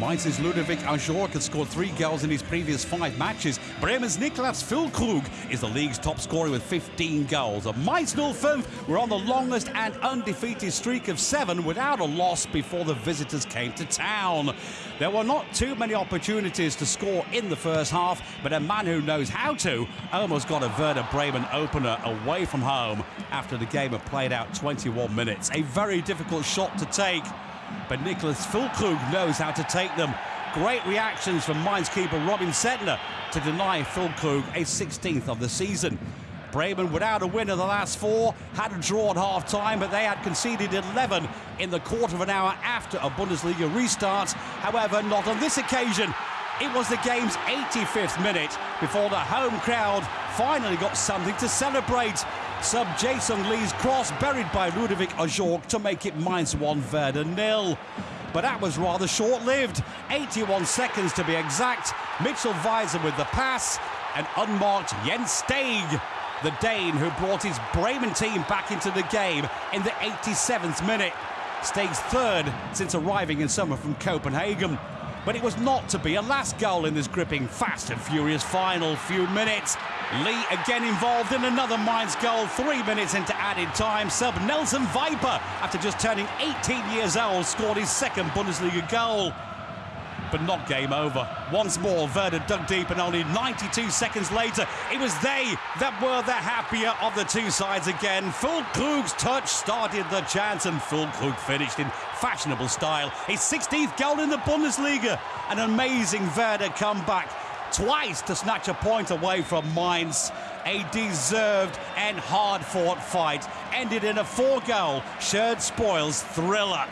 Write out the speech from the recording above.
Mainz's Ludovic Ajorque had scored three goals in his previous five matches. Bremen's Niklas Füllkrug is the league's top scorer with 15 goals. And Mainz 05 were on the longest and undefeated streak of seven without a loss before the visitors came to town. There were not too many opportunities to score in the first half, but a man who knows how to almost got a Werder Bremen opener away from home after the game had played out 21 minutes. A very difficult shot to take but Niklas Füllkrug knows how to take them. Great reactions from Mainz keeper Robin Zentner to deny Füllkrug a 16th of the season. Bremen without a win in the last four, had a draw at half time, but they had conceded 11 in the quarter of an hour after a Bundesliga restart. However, not on this occasion. It was the game's 85th minute before the home crowd finally got something to celebrate. Sub Jae-sung Lee's cross buried by Ludovic Ajorque to make it Mainz 1 Werder nil. But that was rather short-lived. 81 seconds to be exact. Mitchell Weiser with the pass and unmarked Jens Stage, the Dane who brought his Bremen team back into the game in the 87th minute. Stage's third since arriving in summer from Copenhagen but it was not to be a last goal in this gripping, fast and furious final few minutes. Lee again involved in another Mainz goal three minutes into added time. Sub Nelson Weiper, after just turning 18 years old, scored his second Bundesliga goal but not game over. Once more, Werder dug deep, and only 92 seconds later, it was they that were the happier of the two sides again. Füllkrug's touch started the chance, and Füllkrug finished in fashionable style. His 16th goal in the Bundesliga. An amazing Werder comeback, twice to snatch a point away from Mainz. A deserved and hard-fought fight ended in a four-goal shared spoils thriller.